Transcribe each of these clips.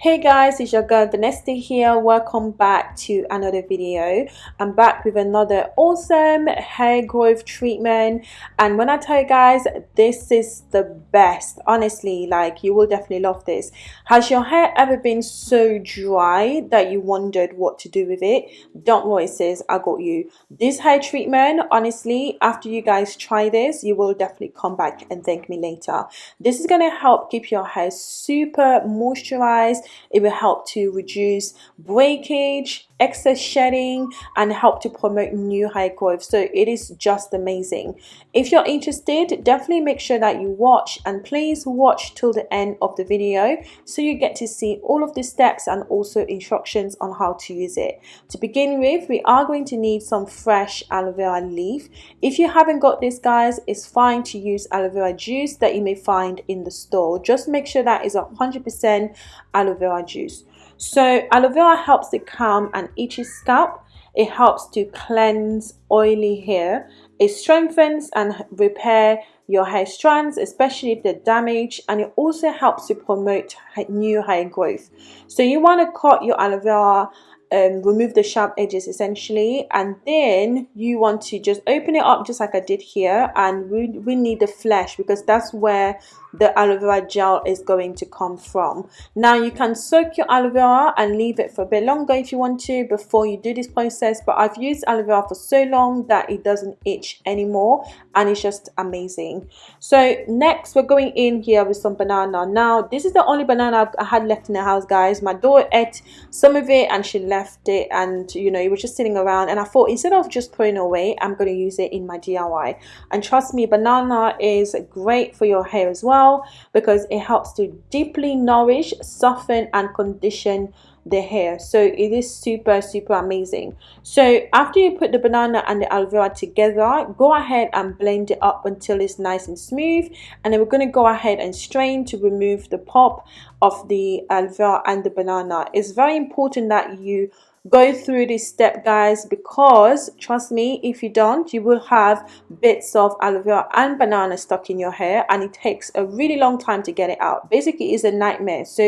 hey guys it's your girl Vanessa here. Welcome back to another video. I'm back with another awesome hair growth treatment. And when i tell you guys this is the best. Honestly like you will definitely love this. Has your hair ever been so dry that you wondered what to do with it? Don't worry sis i got you. This hair treatment honestly after you guys try this you will definitely come back and thank me later. This is going to help keep your hair super moisturized it will help to reduce breakage, excess shedding, and help to promote new hair growth. So it is just amazing. If you're interested, definitely make sure that you watch and please watch till the end of the video so you get to see all of the steps and also instructions on how to use it. To begin with, we are going to need some fresh aloe vera leaf. If you haven't got this guys, it's fine to use aloe vera juice that you may find in the store. Just make sure that is 100% aloe vera juice. So aloe vera helps to calm an itchy scalp. It helps to cleanse oily hair. It strengthens and repair your hair strands, especially if they're damaged, and it also helps to promote new hair growth. So you want to cut your aloe vera um, remove the sharp edges essentially and then you want to just open it up just like I did here and we, we need the flesh because that's where the aloe vera gel is going to come from. Now you can soak your aloe vera and leave it for a bit longer if you want to before you do this process but I've used aloe vera for so long that it doesn't itch anymore and it's just amazing. So next we're going in here with some banana. Now this is the only banana I had left in the house guys. My daughter ate some of it and she left it and you know it was just sitting around and I thought instead of just throwing away I'm going to use it in my DIY and trust me banana is great for your hair as well well because it helps to deeply nourish soften and condition the hair. So it is super super amazing. So after you put the banana and the aloe vera together go ahead and blend it up until it's nice and smooth. And then we're going to go ahead and strain to remove the pop of the aloe vera and the banana. It's very important that you go through this step guys because trust me if you don't you will have bits of aloe vera and banana stuck in your hair and it takes a really long time to get it out. Basically it's a nightmare. So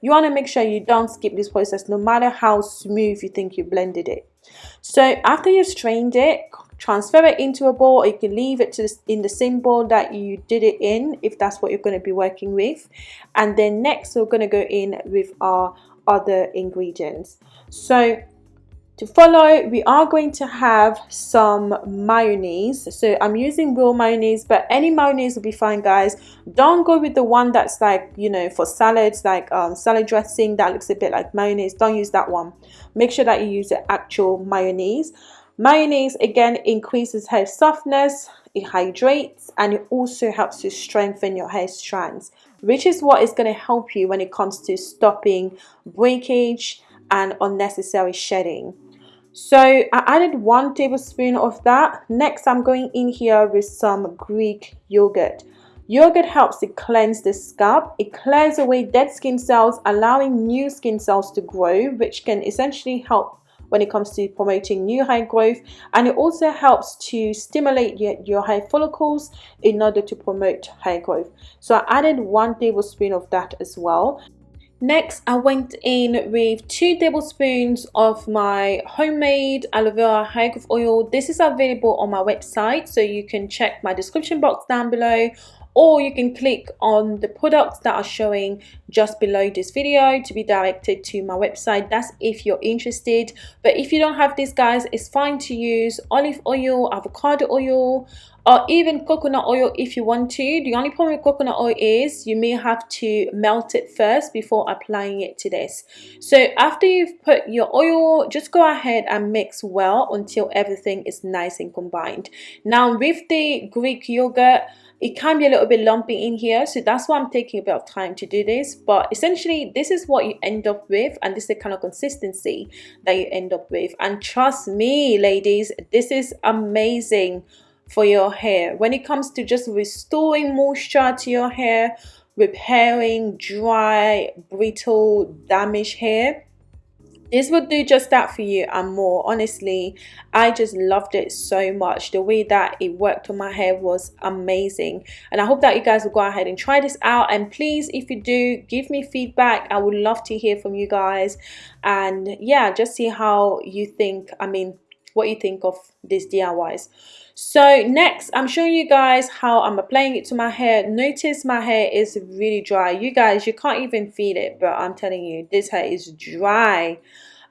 you want to make sure you don't skip this process no matter how smooth you think you blended it. So after you've strained it transfer it into a bowl or you can leave it to in the same bowl that you did it in if that's what you're going to be working with. And then next we're going to go in with our other ingredients. So to follow we are going to have some mayonnaise. So i'm using real mayonnaise but any mayonnaise will be fine guys. Don't go with the one that's like you know for salads like um, salad dressing that looks a bit like mayonnaise. Don't use that one. Make sure that you use the actual mayonnaise. Mayonnaise again increases hair softness it hydrates and it also helps to strengthen your hair strands which is what is going to help you when it comes to stopping breakage and unnecessary shedding. So I added one tablespoon of that. Next I'm going in here with some Greek yogurt. Yogurt helps to cleanse the scalp. It clears away dead skin cells, allowing new skin cells to grow, which can essentially help when it comes to promoting new hair growth. And it also helps to stimulate your, your hair follicles in order to promote hair growth. So I added one tablespoon of that as well. Next, I went in with two tablespoons of my homemade aloe vera hair growth oil. This is available on my website, so you can check my description box down below or you can click on the products that are showing just below this video to be directed to my website. That's if you're interested. But if you don't have these guys it's fine to use olive oil avocado oil or even coconut oil if you want to. The only problem with coconut oil is you may have to melt it first before applying it to this. So after you've put your oil just go ahead and mix well until everything is nice and combined. Now with the greek yogurt it can be a little bit lumpy in here so that's why i'm taking a bit of time to do this. But essentially this is what you end up with and this is the kind of consistency that you end up with. And trust me ladies this is amazing for your hair. When it comes to just restoring moisture to your hair repairing dry brittle damaged hair this would do just that for you and more. Honestly i just loved it so much. The way that it worked on my hair was amazing. And i hope that you guys will go ahead and try this out. And please if you do give me feedback. I would love to hear from you guys. And yeah just see how you think. I mean what you think of these DIYs. So next, I'm showing you guys how I'm applying it to my hair. Notice my hair is really dry. You guys, you can't even feel it, but I'm telling you, this hair is dry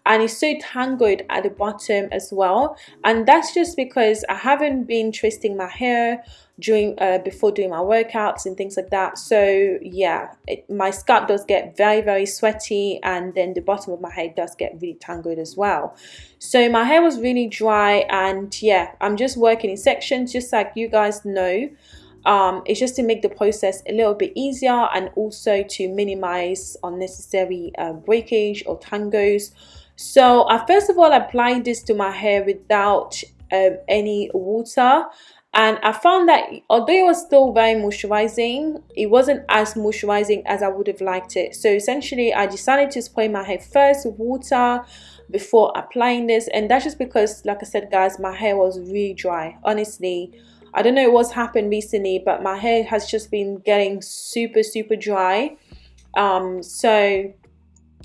and it's so tangled at the bottom as well and that's just because I haven't been twisting my hair during uh, before doing my workouts and things like that. So yeah it, my scalp does get very very sweaty and then the bottom of my hair does get really tangled as well. So my hair was really dry and yeah I'm just working in sections just like you guys know. Um, it's just to make the process a little bit easier and also to minimize unnecessary uh, breakage or tangles. So I first of all applied this to my hair without um, any water and I found that although it was still very moisturizing it wasn't as moisturizing as I would have liked it. So essentially I decided to spray my hair first with water before applying this. And that's just because like I said guys my hair was really dry. Honestly I don't know what's happened recently but my hair has just been getting super super dry. Um so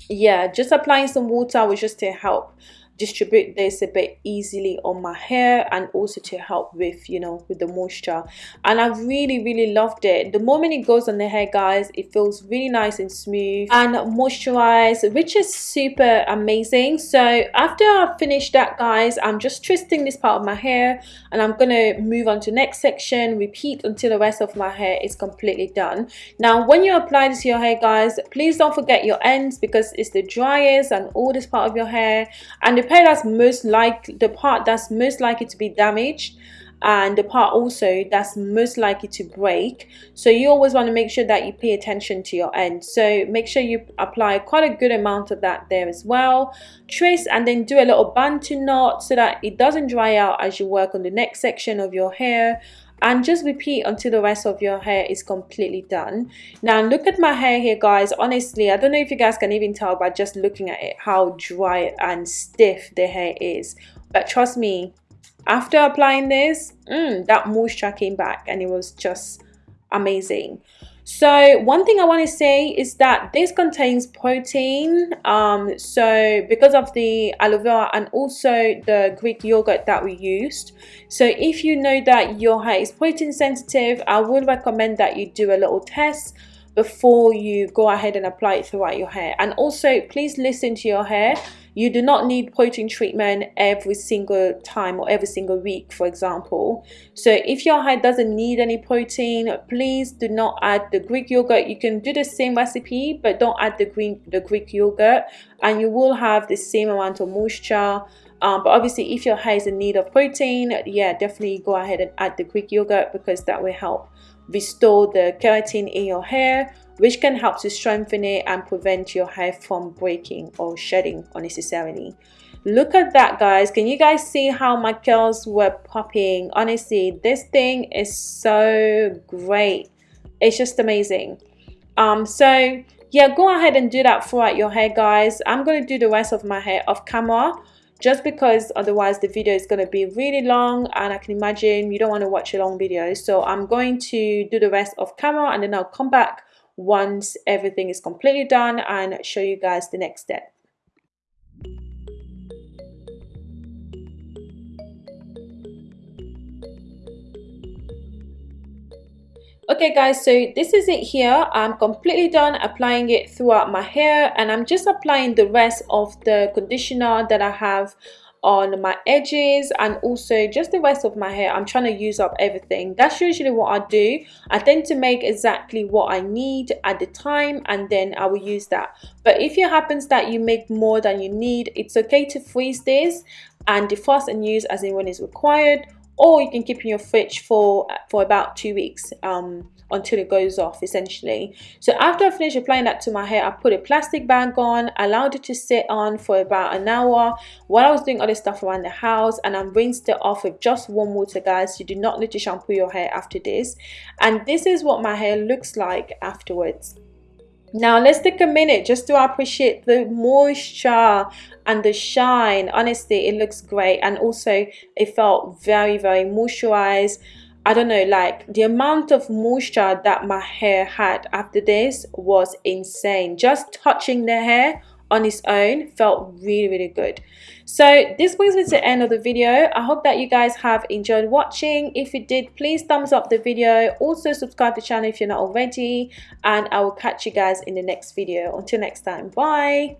yeah just applying some water was just to help distribute this a bit easily on my hair and also to help with you know with the moisture. And I really really loved it. The moment it goes on the hair guys it feels really nice and smooth and moisturized which is super amazing. So after I finish that guys I'm just twisting this part of my hair and I'm gonna move on to next section repeat until the rest of my hair is completely done. Now when you apply this to your hair guys please don't forget your ends because it's the driest and oldest part of your hair. And the part that's most like the part that's most likely to be damaged and the part also that's most likely to break. So you always want to make sure that you pay attention to your end. So make sure you apply quite a good amount of that there as well. Twist and then do a little bantu knot so that it doesn't dry out as you work on the next section of your hair and just repeat until the rest of your hair is completely done. Now look at my hair here guys. Honestly i don't know if you guys can even tell by just looking at it how dry and stiff the hair is. But trust me after applying this mm, that moisture came back and it was just amazing so one thing I want to say is that this contains protein. Um, so because of the aloe vera and also the Greek yogurt that we used. So if you know that your hair is protein sensitive, I would recommend that you do a little test before you go ahead and apply it throughout your hair. And also please listen to your hair you do not need protein treatment every single time or every single week, for example. So if your hair doesn't need any protein, please do not add the Greek yogurt. You can do the same recipe, but don't add the green the Greek yogurt, and you will have the same amount of moisture. Um, but obviously, if your hair is in need of protein, yeah, definitely go ahead and add the Greek yogurt because that will help restore the keratin in your hair which can help to strengthen it and prevent your hair from breaking or shedding unnecessarily. Look at that guys. Can you guys see how my curls were popping? Honestly this thing is so great. It's just amazing. Um so yeah go ahead and do that throughout your hair guys. I'm going to do the rest of my hair off camera just because otherwise the video is going to be really long and I can imagine you don't want to watch a long video so I'm going to do the rest off camera and then I'll come back once everything is completely done and show you guys the next step. Okay guys so this is it here. I'm completely done applying it throughout my hair and i'm just applying the rest of the conditioner that i have on my edges and also just the rest of my hair. I'm trying to use up everything. That's usually what I do. I tend to make exactly what I need at the time and then I will use that. But if it happens that you make more than you need it's okay to freeze this and defrost and use as in when it's required or you can keep in your fridge for for about two weeks um, until it goes off essentially. So after I finished applying that to my hair I put a plastic bag on allowed it to sit on for about an hour while I was doing other stuff around the house and I rinsed it off with just warm water guys. You do not need to shampoo your hair after this. And this is what my hair looks like afterwards now let's take a minute just to appreciate the moisture and the shine. Honestly it looks great. And also it felt very very moisturized. I don't know, like the amount of moisture that my hair had after this was insane. Just touching the hair on its own felt really really good so this brings me to the end of the video. I hope that you guys have enjoyed watching. If you did please thumbs up the video. Also subscribe to the channel if you're not already. And i will catch you guys in the next video. Until next time bye